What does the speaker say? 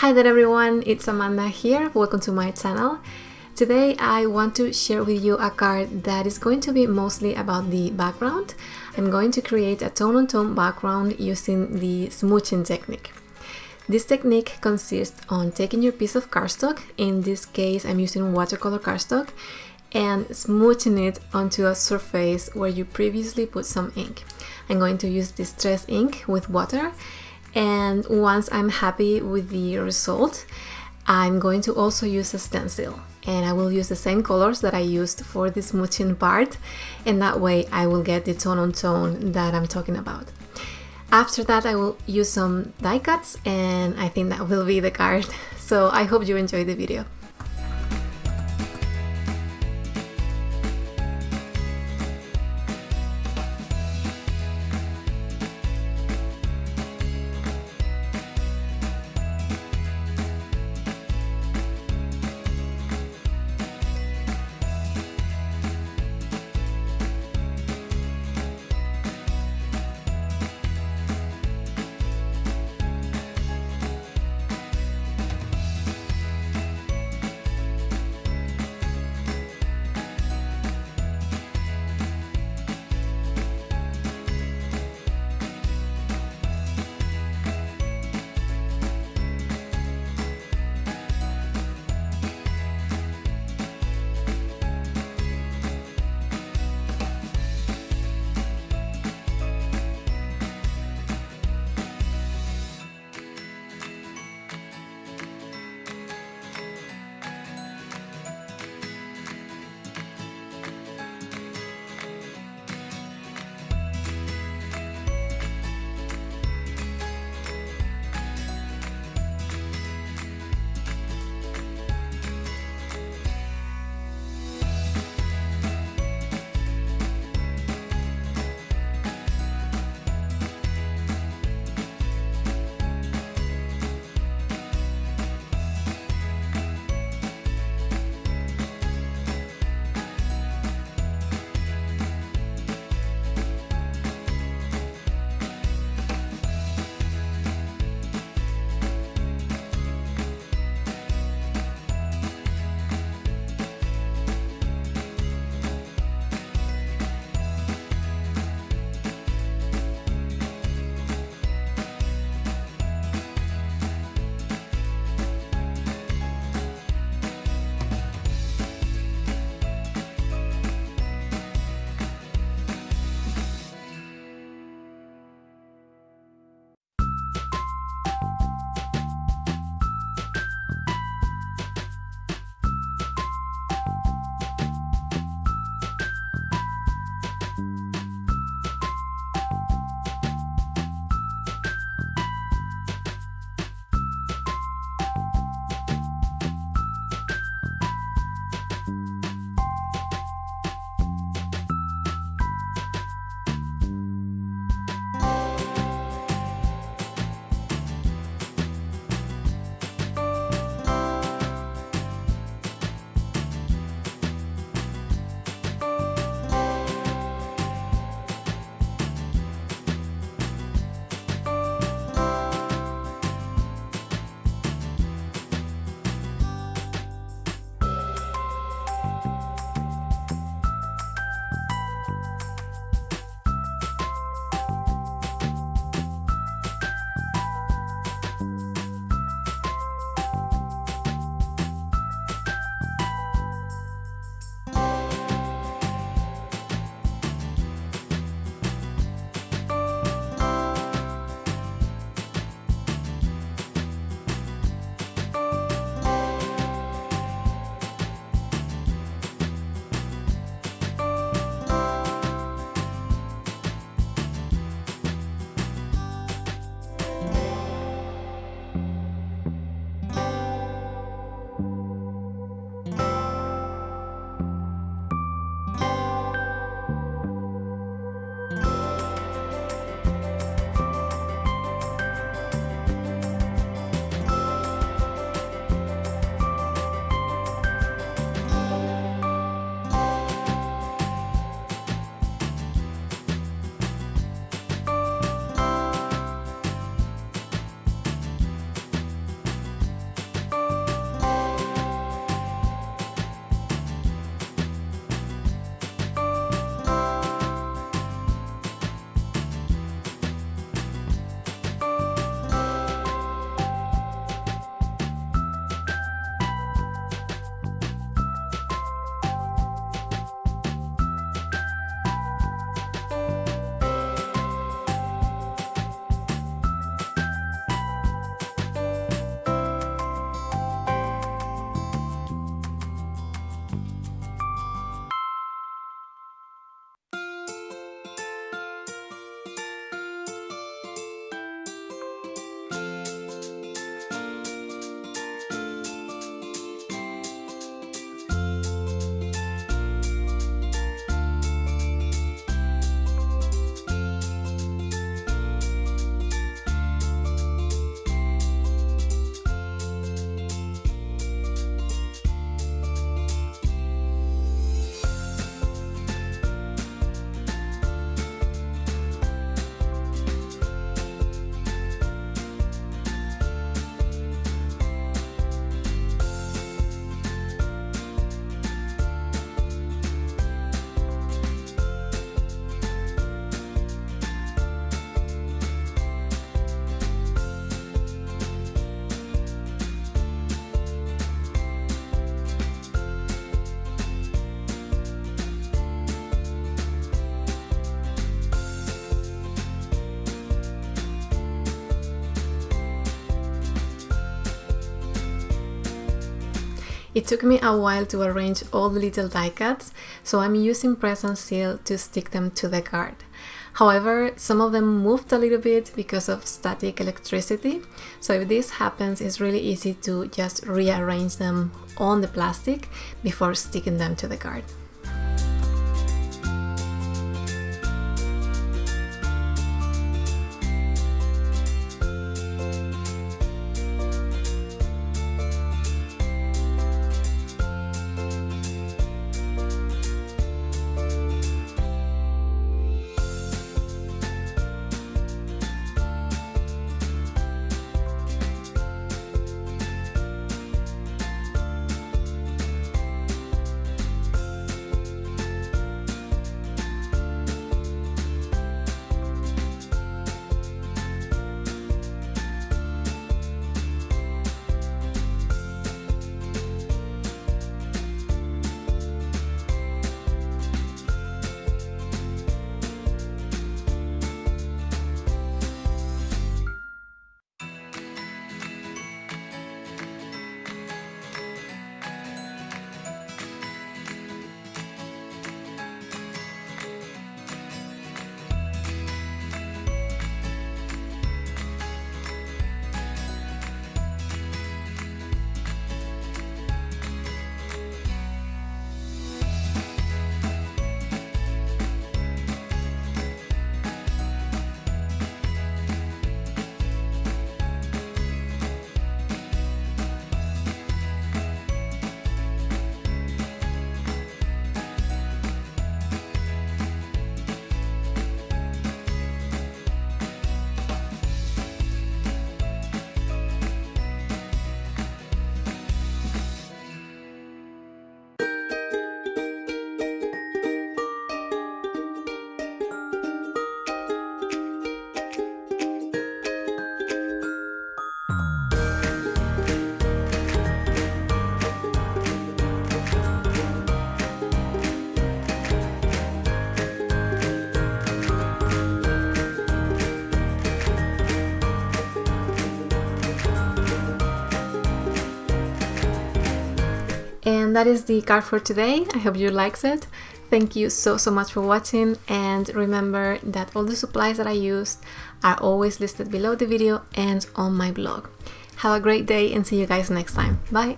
Hi there everyone, it's Amanda here. Welcome to my channel. Today I want to share with you a card that is going to be mostly about the background. I'm going to create a tone-on-tone -tone background using the smooching technique. This technique consists on taking your piece of cardstock, in this case I'm using watercolor cardstock, and smooching it onto a surface where you previously put some ink. I'm going to use distress ink with water and once I'm happy with the result I'm going to also use a stencil and I will use the same colors that I used for the smooching part and that way I will get the tone on tone that I'm talking about. After that I will use some die cuts and I think that will be the card. So I hope you enjoy the video. It took me a while to arrange all the little die cuts, so I'm using press and seal to stick them to the card. However, some of them moved a little bit because of static electricity, so if this happens, it's really easy to just rearrange them on the plastic before sticking them to the card. And that is the card for today. I hope you liked it. Thank you so, so much for watching. And remember that all the supplies that I used are always listed below the video and on my blog. Have a great day and see you guys next time. Bye!